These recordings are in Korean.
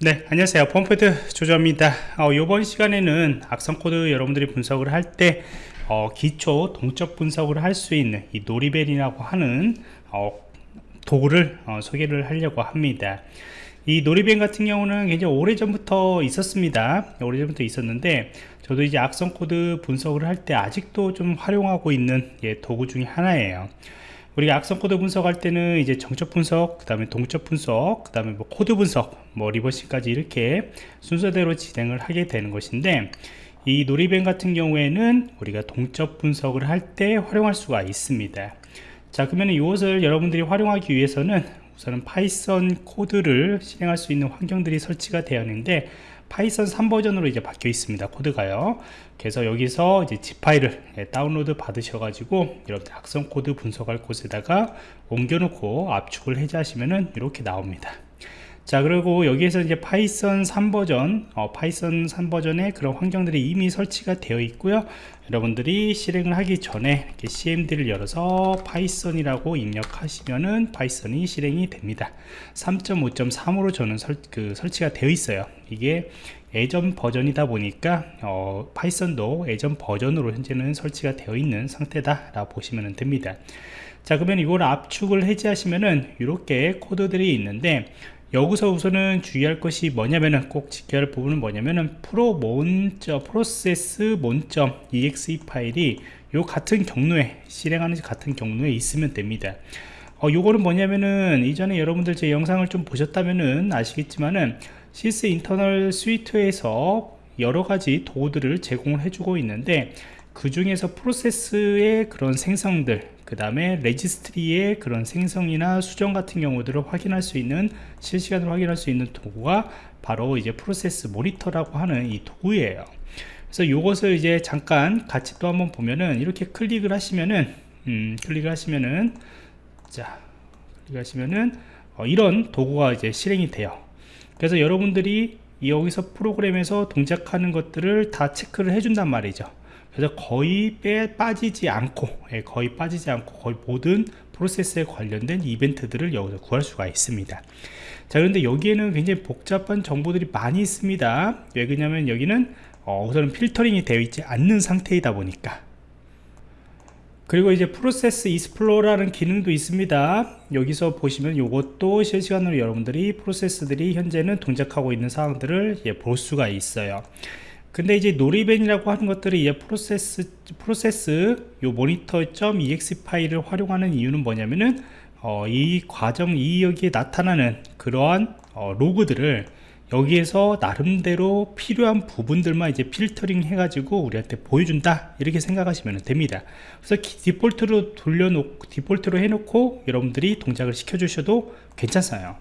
네 안녕하세요. 펌프드 조조입니다. 어, 이번 시간에는 악성 코드 여러분들이 분석을 할때 어, 기초 동적 분석을 할 수 있는 이 Noriben이라고 하는 어, 도구를 어, 소개를 하려고 합니다. 이 Noriben 같은 경우는 굉장히 오래전부터 있었습니다. 오래전부터 있었는데 저도 이제 악성 코드 분석을 할 때 아직도 좀 활용하고 있는 예, 도구 중에 하나예요 우리가 악성 코드 분석할 때는 이제 정적 분석, 그 다음에 동적 분석, 그 다음에 뭐 코드 분석, 뭐 reversing까지 이렇게 순서대로 진행을 하게 되는 것인데 이 Noriben 같은 경우에는 우리가 동적 분석을 할 때 활용할 수가 있습니다. 자 그러면 이것을 여러분들이 활용하기 위해서는 우선은 파이썬 코드를 실행할 수 있는 환경들이 설치가 되어 있는데 파이썬 3버전으로 이제 바뀌어 있습니다 코드가요 그래서 여기서 이제 zip 파일을 예, 다운로드 받으셔 가지고 여러분들 악성 코드 분석할 곳에다가 옮겨 놓고 압축을 해제하시면은 이렇게 나옵니다 자 그리고 여기에서 이제 파이썬 3버전 어, 파이썬 3버전에 그런 환경들이 이미 설치가 되어 있고요. 여러분들이 실행을 하기 전에 이렇게 cmd를 열어서 파이썬이라고 입력하시면은 파이썬이 실행이 됩니다. 3.5.3으로 저는 설, 그 설치가 되어 있어요. 이게 예전 버전이다 보니까 어, 파이썬도 예전 버전으로 현재는 설치가 되어 있는 상태다 라고 보시면 됩니다. 자 그러면 이걸 압축을 해제하시면은 이렇게 코드들이 있는데 여기서 우선은 주의할 것이 뭐냐면은 꼭 지켜야 할 부분은 뭐냐면은 프로 몬점 프로세스 몬점 exe 파일이 요 같은 경로에 실행하는 같은 경로에 있으면 됩니다. 어, 요거는 뭐냐면은 이전에 여러분들 제 영상을 좀 보셨다면은 아시겠지만은 Sysinternals Suite에서 여러가지 도구들을 제공을 해주고 있는데 그 중에서 프로세스의 그런 생성들 그 다음에 레지스트리의 그런 생성이나 수정 같은 경우들을 확인할 수 있는 실시간으로 확인할 수 있는 도구가 바로 이제 프로세스 모니터라고 하는 이 도구예요. 그래서 이것을 이제 잠깐 같이 또 한번 보면은 이렇게 클릭을 하시면은 음, 클릭을 하시면은 자 클릭 하시면은 어, 이런 도구가 이제 실행이 돼요. 그래서 여러분들이 여기서 프로그램에서 동작하는 것들을 다 체크를 해준단 말이죠 그래서 거의 빼 빠지지 않고 예, 거의 빠지지 않고 거의 모든 프로세스에 관련된 이벤트들을 여기서 구할 수가 있습니다. 자 그런데 여기에는 굉장히 복잡한 정보들이 많이 있습니다. 왜 그러냐면 여기는 어, 우선은 필터링이 되어 있지 않는 상태이다 보니까. 그리고 이제 프로세스 이스플로라는 기능도 있습니다. 여기서 보시면 이것도 실시간으로 여러분들이 프로세스들이 현재는 동작하고 있는 사항들을 예, 볼 수가 있어요 근데 이제 놀이벤이라고 하는 것들이 이 프로세스 프로세스 요 모니터.exe 파일을 활용하는 이유는 뭐냐면은 어, 이 과정 이 여기에 나타나는 그러한 어, 로그들을 여기에서 나름대로 필요한 부분들만 이제 필터링 해가지고 우리한테 보여준다. 이렇게 생각하시면 됩니다. 그래서 디폴트로 돌려놓고 디폴트로 해놓고 여러분들이 동작을 시켜주셔도 괜찮아요.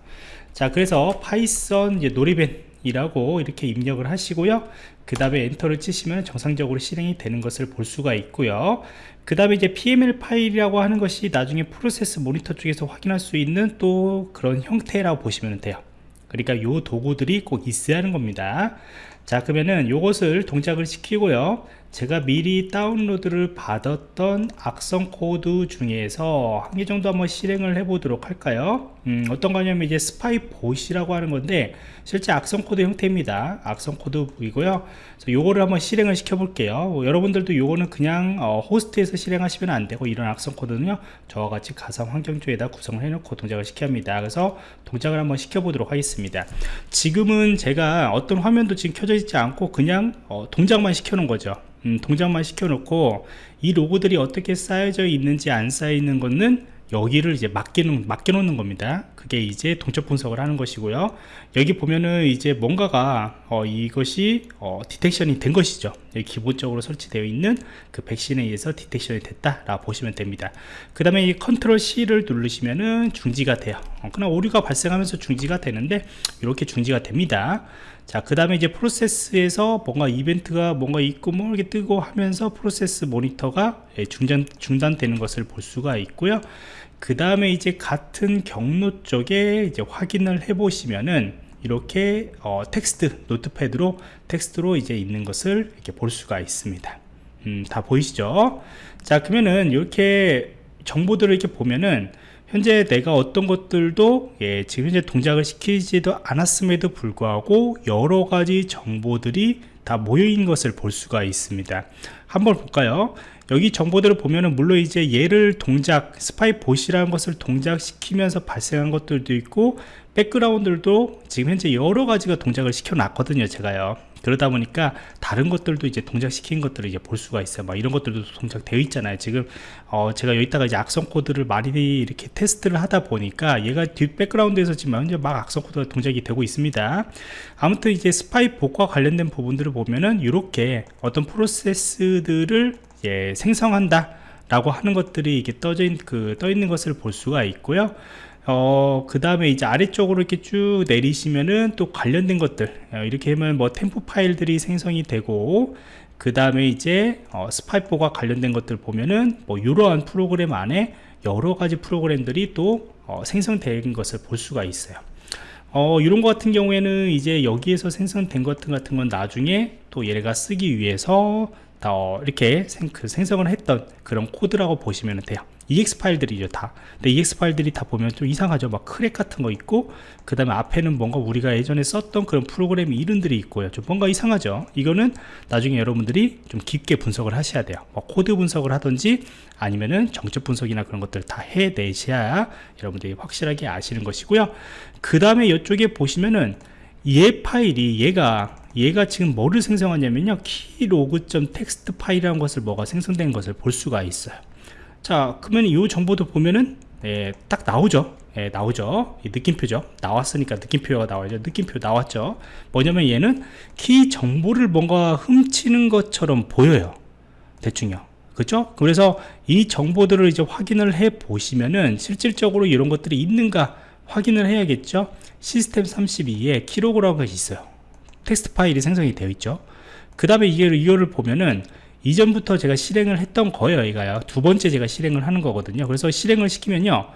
자 그래서 파이썬 이제 Noriben 이라고 이렇게 입력을 하시고요 그 다음에 엔터를 치시면 정상적으로 실행이 되는 것을 볼 수가 있고요. 그 다음에 이제 PML 파일이라고 하는 것이 나중에 Process Monitor 쪽에서 확인할 수 있는 또 그런 형태라고 보시면 돼요. 그러니까 요 도구들이 꼭 있어야 하는 겁니다. 자 그러면은 요것을 동작을 시키고요 제가 미리 다운로드를 받았던 악성 코드 중에서 한 개 정도 한번 실행을 해 보도록 할까요? 음, 어떤 거냐면 이제 SpyBot이라고 하는 건데 실제 악성 코드 형태입니다. 악성 코드이고요. 요거를 한번 실행을 시켜 볼게요. 뭐 여러분들도 요거는 그냥 어, 호스트에서 실행하시면 안 되고 이런 악성 코드는요 저와 같이 가상 환경 쪽에다 구성을 해 놓고 동작을 시켜 합니다. 그래서 동작을 한번 시켜 보도록 하겠습니다. 지금은 제가 어떤 화면도 지금 켜져 있지 않고 그냥 어, 동작만 시켜 놓은 거죠 음, 동작만 시켜놓고 이 로그들이 어떻게 쌓여져 있는지 안 쌓여 있는 것은 여기를 이제 맡겨놓, 맡겨놓는 겁니다. 그게 이제 동적 분석을 하는 것이고요. 여기 보면은 이제 뭔가가 어, 이것이 어, detection이 된 것이죠. 기본적으로 설치되어 있는 그 백신에 의해서 detection이 됐다 라 보시면 됩니다. 그 다음에 이 컨트롤 C를 누르시면은 중지가 돼요. 어, 그냥 오류가 발생하면서 중지가 되는데 이렇게 중지가 됩니다 자, 그 다음에 이제 프로세스에서 뭔가 이벤트가 뭔가 있고 뭐 이렇게 뜨고 하면서 프로세스 모니터가 예, 중단, 중단되는 것을 볼 수가 있고요. 그 다음에 이제 같은 경로 쪽에 이제 확인을 해 보시면은 이렇게 어, 텍스트 노트패드로 텍스트로 이제 있는 것을 이렇게 볼 수가 있습니다. 음, 다 보이시죠? 자, 그러면은 이렇게 정보들을 이렇게 보면은 현재 내가 어떤 것들도 예, 지금 현재 동작을 시키지도 않았음에도 불구하고 여러 가지 정보들이 다 모여 있는 것을 볼 수가 있습니다. 한번 볼까요? 여기 정보들을 보면은 물론 이제 얘를 동작 Spybot이라는 것을 동작시키면서 발생한 것들도 있고 백그라운드들도 지금 현재 여러 가지가 동작을 시켜 놨거든요 제가요 그러다 보니까 다른 것들도 이제 동작시킨 것들을 이제 볼 수가 있어요. 막 이런 것들도 동작되어 있잖아요. 지금 어 제가 여기다가 이제 악성 코드를 많이 이렇게 테스트를 하다 보니까 얘가 뒷 백그라운드에서 지금 현재 막 악성 코드가 동작이 되고 있습니다. 아무튼 이제 스파이 복과 관련된 부분들을 보면은 이렇게 어떤 프로세스들을 예, 생성한다 라고 하는 것들이 이게 떠져 있, 그, 떠 있는 것을 볼 수가 있고요 어, 그 다음에 이제 아래쪽으로 이렇게 쭉 내리시면은 또 관련된 것들 어, 이렇게 하면 뭐 템포 파일들이 생성이 되고 그 다음에 이제 어, 스파이포가 관련된 것들 보면은 뭐 이러한 프로그램 안에 여러 가지 프로그램들이 또 어, 생성된 것을 볼 수가 있어요. 어, 이런 것 같은 경우에는 이제 여기에서 생성된 것 같은 건 나중에 또 얘가 쓰기 위해서 더 이렇게 생, 그 생성을 했던 그런 코드라고 보시면 돼요. EXE 파일들이죠 다. 근데 EXE 파일들이 다 보면 좀 이상하죠. 막 crack 같은 거 있고 그 다음에 앞에는 뭔가 우리가 예전에 썼던 그런 프로그램 이름들이 있고요. 좀 뭔가 이상하죠. 이거는 나중에 여러분들이 좀 깊게 분석을 하셔야 돼요. 뭐 코드 분석을 하든지 아니면은 정적 분석이나 그런 것들 다 해내셔야 여러분들이 확실하게 아시는 것이고요. 그 다음에 이쪽에 보시면은 얘 파일이 얘가 얘가 지금 뭐를 생성하냐면요. 키로그.txt 파일이라는 것을 뭐가 생성된 것을 볼 수가 있어요. 자 그러면 이 정보도 보면은 예, 딱 나오죠. 예, 나오죠. 느낌표죠. 나왔으니까 느낌표가 나와야죠. 느낌표 나왔죠. 뭐냐면 얘는 키 정보를 뭔가 훔치는 것처럼 보여요. 대충요. 그죠 그래서 이 정보들을 이제 확인을 해 보시면은 실질적으로 이런 것들이 있는가 확인을 해야겠죠. 시스템 32에 key log라고 있어요 텍스트 파일이 생성이 되어 있죠. 그 다음에 이게 이거를 보면은 이전부터 제가 실행을 했던 거예요 이가요 두 번째 제가 실행을 하는 거거든요. 그래서 실행을 시키면요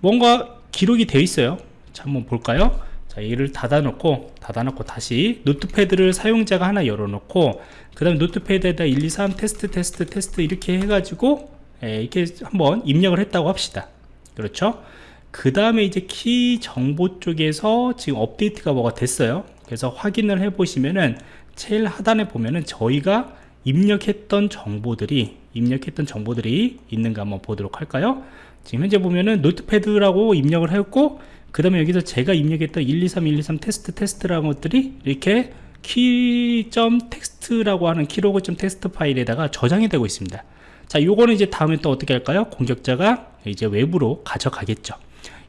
뭔가 기록이 되어 있어요. 자 한번 볼까요? 자 얘를 닫아 놓고 닫아 놓고 다시 Notepad를 사용자가 하나 열어 놓고 그 다음에 Notepad에다 1 2 3 테스트 테스트 테스트 이렇게 해 가지고 예, 이렇게 한번 입력을 했다고 합시다. 그렇죠? 그 다음에 이제 키 정보 쪽에서 지금 업데이트가 뭐가 됐어요 그래서 확인을 해 보시면은 제일 하단에 보면은 저희가 입력했던 정보들이 입력했던 정보들이 있는가 한번 보도록 할까요? 지금 현재 보면은 Notepad라고 입력을 했고 그 다음에 여기서 제가 입력했던 123 123 테스트 테스트라는 것들이 이렇게 key.점 텍스트라고 하는 key log.점 텍스트 파일에다가 저장이 되고 있습니다. 자 요거는 이제 다음에 또 어떻게 할까요? 공격자가 이제 외부로 가져가겠죠.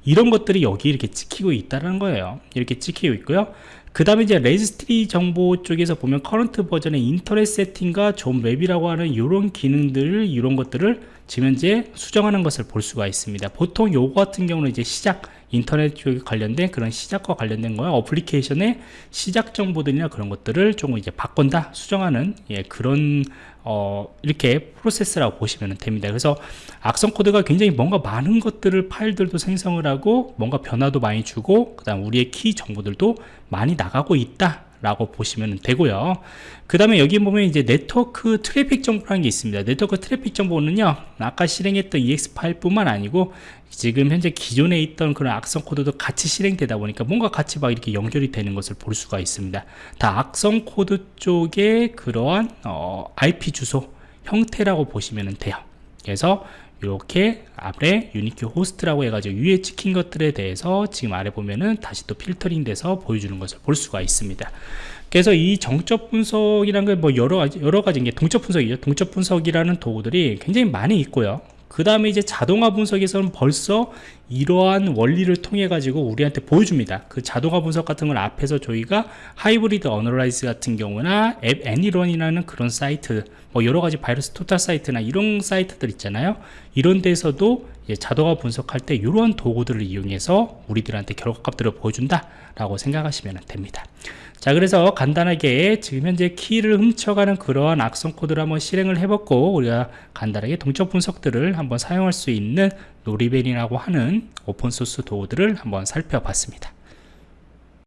이런 것들이 여기 이렇게 찍히고 있다는 거예요. 이렇게 찍히고 있고요 그 다음에 이제 레지스트리 정보 쪽에서 보면 current version의 internet setting과 zone map이라고 하는 이런 기능들 이런 것들을 지금 현재 수정하는 것을 볼 수가 있습니다. 보통 요거 같은 경우는 이제 시작 인터넷 쪽에 관련된 그런 시작과 관련된 거야 어플리케이션의 시작 정보들이나 그런 것들을 조금 이제 바꾼다 수정하는 예, 그런 어, 이렇게 프로세스라고 보시면 됩니다. 그래서 악성 코드가 굉장히 뭔가 많은 것들을 파일들도 생성을 하고 뭔가 변화도 많이 주고 그 다음 우리의 키 정보들도 많이 나가고 있다 라고 보시면 되고요. 그 다음에 여기 보면 이제 네트워크 트래픽 정보라는 게 있습니다. 네트워크 트래픽 정보는요 아까 실행했던 EXE 파일 뿐만 아니고 지금 현재 기존에 있던 그런 악성 코드도 같이 실행되다 보니까 뭔가 같이 막 이렇게 연결이 되는 것을 볼 수가 있습니다. 다 악성 코드 쪽의 그러한 어, IP 주소 형태라고 보시면 돼요 그래서 이렇게 아래 unique host라고 해가지고 위에 찍힌 것들에 대해서 지금 아래 보면은 다시 또 필터링 돼서 보여주는 것을 볼 수가 있습니다. 그래서 이 정적 분석이라는 게 뭐 여러 가지 여러 가지 게 동적 분석이죠. 동적 분석이라는 도구들이 굉장히 많이 있고요 그 다음에 이제 자동화 분석에서는 벌써 이러한 원리를 통해 가지고 우리한테 보여줍니다. 그 자동화 분석 같은 걸 앞에서 저희가 Hybrid Analysis 같은 경우나 app ANY.RUN이라는 그런 사이트 뭐 여러 가지 VirusTotal 사이트나 이런 사이트들 있잖아요. 이런 데서도 자동화 분석할 때 이러한 도구들을 이용해서 우리들한테 결과값들을 보여준다 라고 생각하시면 됩니다. 자 그래서 간단하게 지금 현재 키를 훔쳐가는 그러한 악성 코드를 한번 실행을 해봤고 우리가 간단하게 동적 분석들을 한번 사용할 수 있는 노리벨이라고 하는 오픈소스 도구들을 한번 살펴봤습니다